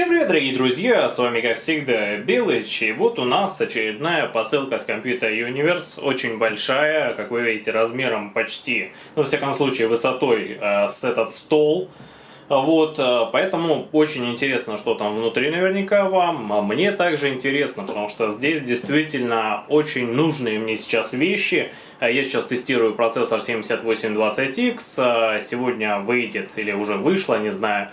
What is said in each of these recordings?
Всем привет, дорогие друзья, с вами как всегда Белыч, и вот у нас очередная посылка с компьютера Universe, очень большая, как вы видите, размером почти, ну, во всяком случае, высотой э, с этот стол, вот, э, поэтому очень интересно, что там внутри наверняка вам. А мне также интересно, потому что здесь действительно очень нужные мне сейчас вещи. А я сейчас тестирую процессор 7820X. А сегодня выйдет или уже вышло, не знаю,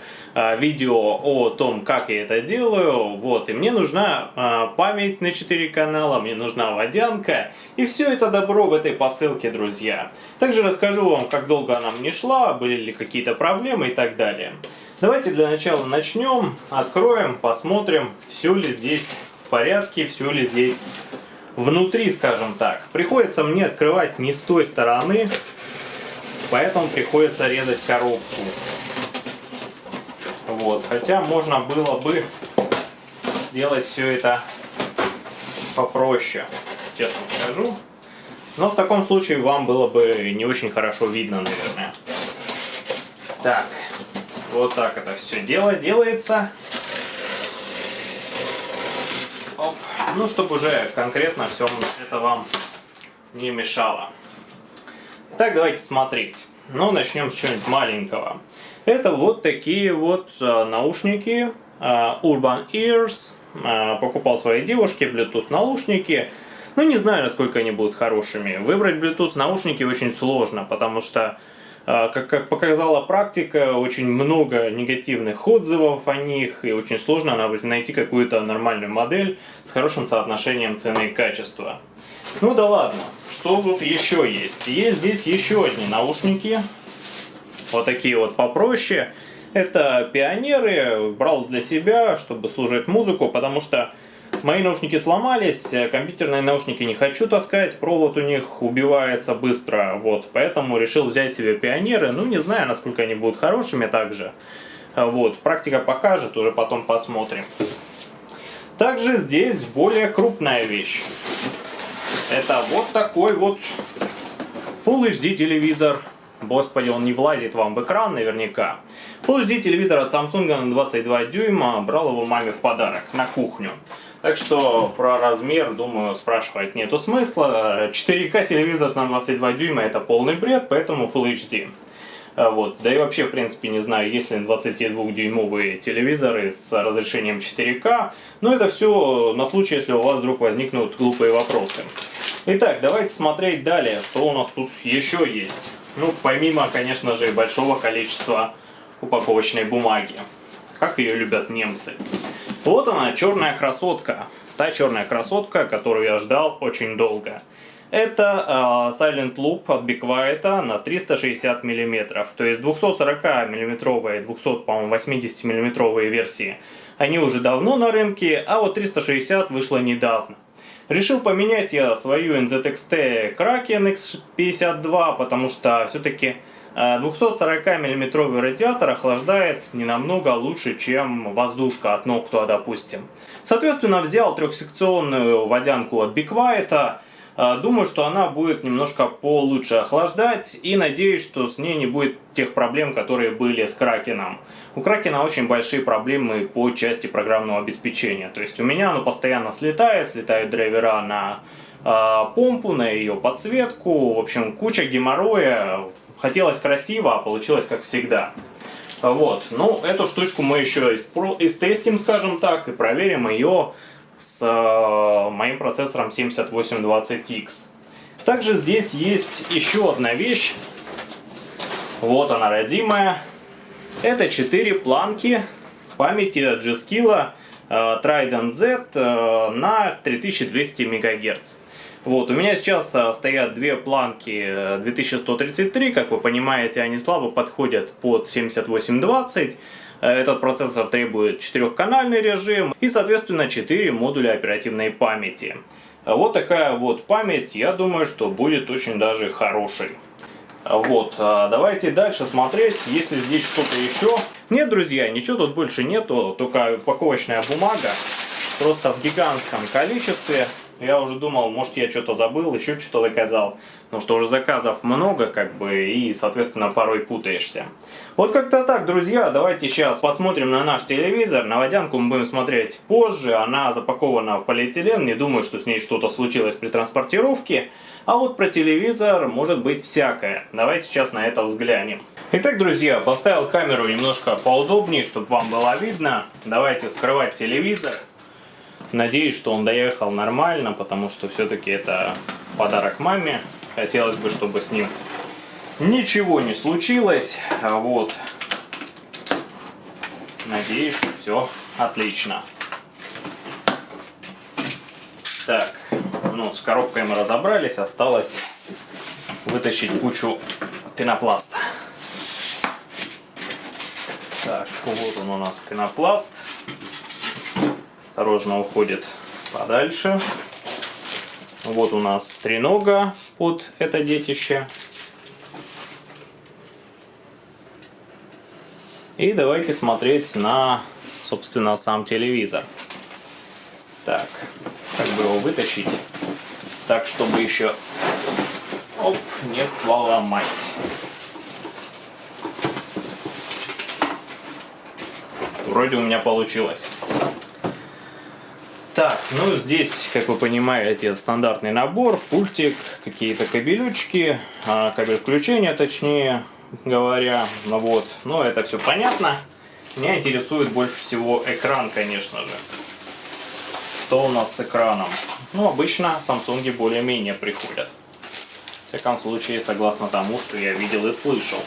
видео о том, как я это делаю. Вот, и мне нужна память на 4 канала, мне нужна водянка. И все это добро в этой посылке, друзья. Также расскажу вам, как долго она мне шла, были ли какие-то проблемы и так далее. Давайте для начала начнем, откроем, посмотрим, все ли здесь в порядке, все ли здесь внутри, скажем так. Приходится мне открывать не с той стороны, поэтому приходится резать коробку. Вот, хотя можно было бы сделать все это попроще, честно скажу. Но в таком случае вам было бы не очень хорошо видно, наверное. Так, вот так это все дело делается. Оп. Ну, чтобы уже конкретно все это вам не мешало. Так, давайте смотреть. Ну, начнем с чего-нибудь маленького. Это вот такие вот а, наушники а, Urban Ears. А, покупал своей девушке Bluetooth наушники. Ну, не знаю, насколько они будут хорошими. Выбрать Bluetooth наушники очень сложно, потому что как, как показала практика, очень много негативных отзывов о них, и очень сложно найти какую-то нормальную модель с хорошим соотношением цены и качества. Ну да ладно, что тут еще есть? Есть здесь еще одни наушники, вот такие вот попроще. Это пионеры, брал для себя, чтобы служить музыку, потому что Мои наушники сломались, э, компьютерные наушники не хочу таскать, провод у них убивается быстро, вот, поэтому решил взять себе пионеры, ну не знаю, насколько они будут хорошими также, а, вот, практика покажет, уже потом посмотрим. Также здесь более крупная вещь. Это вот такой вот Full HD телевизор. Господи, он не влазит вам в экран наверняка. Full HD телевизор от Samsung на 22 дюйма. Брал его маме в подарок на кухню. Так что про размер, думаю, спрашивать нету смысла. 4К телевизор на 22 дюйма это полный бред, поэтому Full HD. А, вот. Да и вообще, в принципе, не знаю, есть ли 22-дюймовые телевизоры с разрешением 4К. Но это все на случай, если у вас вдруг возникнут глупые вопросы. Итак, давайте смотреть далее, что у нас тут еще есть. Ну, помимо, конечно же, большого количества упаковочной бумаги. Как ее любят немцы. Вот она, черная красотка. Та черная красотка, которую я ждал очень долго. Это э, Silent Loop от Be Quiet на 360 мм. То есть 240 мм, 200, по-моему, 80 мм версии. Они уже давно на рынке, а вот 360 вышло недавно. Решил поменять я свою NZXT Kraken X52, потому что все-таки 240 мм радиатор охлаждает не намного лучше, чем воздушка от Noctua, допустим. Соответственно, взял трехсекционную водянку от Be Quiet. Думаю, что она будет немножко получше охлаждать и надеюсь, что с ней не будет тех проблем, которые были с Кракеном. У Кракена очень большие проблемы по части программного обеспечения. То есть у меня оно постоянно слетает, слетают драйвера на помпу, на ее подсветку. В общем, куча геморроя, Хотелось красиво, а получилось как всегда. Вот, ну, эту штучку мы еще истестим, скажем так, и проверим ее с э, моим процессором 7820X. Также здесь есть еще одна вещь. Вот она, родимая. Это 4 планки памяти G-Skill э, Trident Z э, на 3200 МГц. Вот, у меня сейчас а, стоят две планки 2133, э, как вы понимаете, они слабо подходят под 7820. Э, этот процессор требует четырехканальный режим и, соответственно, 4 модуля оперативной памяти. Вот такая вот память, я думаю, что будет очень даже хорошей. Вот, а, давайте дальше смотреть, есть ли здесь что-то еще. Нет, друзья, ничего тут больше нету, только упаковочная бумага, просто в гигантском количестве. Я уже думал, может я что-то забыл, еще что-то заказал. Потому что уже заказов много, как бы, и, соответственно, порой путаешься. Вот как-то так, друзья. Давайте сейчас посмотрим на наш телевизор. На водянку мы будем смотреть позже. Она запакована в полиэтилен. Не думаю, что с ней что-то случилось при транспортировке. А вот про телевизор может быть всякое. Давайте сейчас на это взглянем. Итак, друзья, поставил камеру немножко поудобнее, чтобы вам было видно. Давайте вскрывать телевизор. Надеюсь, что он доехал нормально, потому что все-таки это подарок маме. Хотелось бы, чтобы с ним ничего не случилось. А вот. Надеюсь, что все отлично. Так, ну, с коробкой мы разобрались, осталось вытащить кучу пенопласта. Так, вот он у нас пенопласт. Осторожно уходит подальше. Вот у нас тренога под это детище. И давайте смотреть на, собственно, сам телевизор. Так, как бы его вытащить, так, чтобы еще оп, не поломать. Вроде у меня получилось. Так, ну здесь, как вы понимаете, стандартный набор, пультик, какие-то кабелючки, а, кабель включения, точнее говоря, ну вот, ну это все понятно. Меня интересует больше всего экран, конечно же. Что у нас с экраном? Ну, обычно Samsung более-менее приходят. В всяком случае, согласно тому, что я видел и слышал.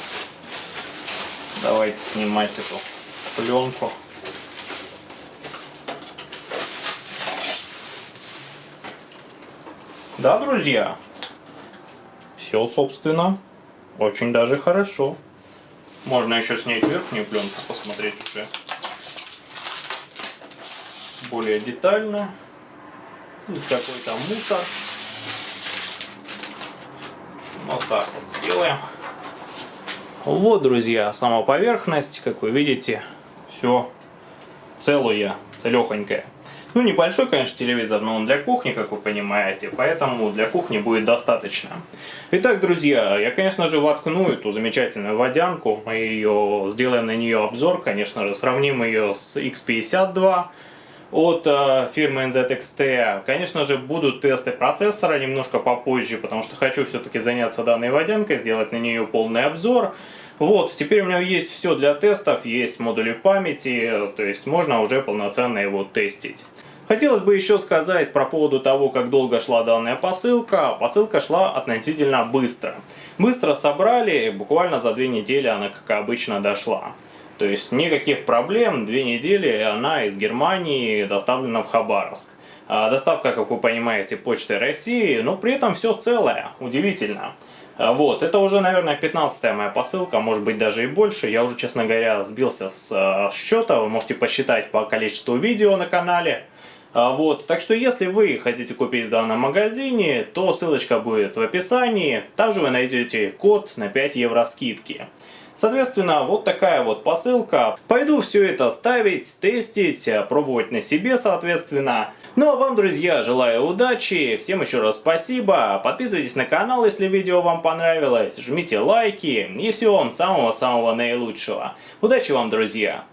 Давайте снимать эту пленку. Да, друзья, все, собственно, очень даже хорошо. Можно еще снять верхнюю пленку, посмотреть уже более детально. Какой-то мусор. Вот так вот сделаем. Вот, друзья, сама поверхность, как вы видите, все целое, целехонькое. Ну, небольшой, конечно, телевизор, но он для кухни, как вы понимаете, поэтому для кухни будет достаточно. Итак, друзья, я, конечно же, воткну эту замечательную водянку, мы ее сделаем на нее обзор, конечно же, сравним ее с X52 от э, фирмы NZXT. Конечно же, будут тесты процессора немножко попозже, потому что хочу все-таки заняться данной водянкой, сделать на нее полный обзор. Вот, теперь у меня есть все для тестов, есть модули памяти, то есть можно уже полноценно его тестить. Хотелось бы еще сказать про поводу того, как долго шла данная посылка. Посылка шла относительно быстро. Быстро собрали, буквально за две недели она, как обычно, дошла. То есть никаких проблем, две недели она из Германии доставлена в Хабаровск. А доставка, как вы понимаете, почты России, но при этом все целое, удивительно. А, вот, это уже, наверное, 15 моя посылка, может быть даже и больше. Я уже, честно говоря, сбился с э, счета, вы можете посчитать по количеству видео на канале. А, вот, так что если вы хотите купить в данном магазине, то ссылочка будет в описании. Также вы найдете код на 5 евро скидки. Соответственно, вот такая вот посылка. Пойду все это ставить, тестить, пробовать на себе, соответственно. Ну а вам, друзья, желаю удачи, всем еще раз спасибо, подписывайтесь на канал, если видео вам понравилось, жмите лайки и всего вам самого-самого наилучшего. Удачи вам, друзья!